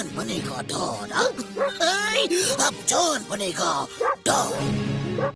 छान बनेगा डॉन हाँ? अब छान बनेगा डॉन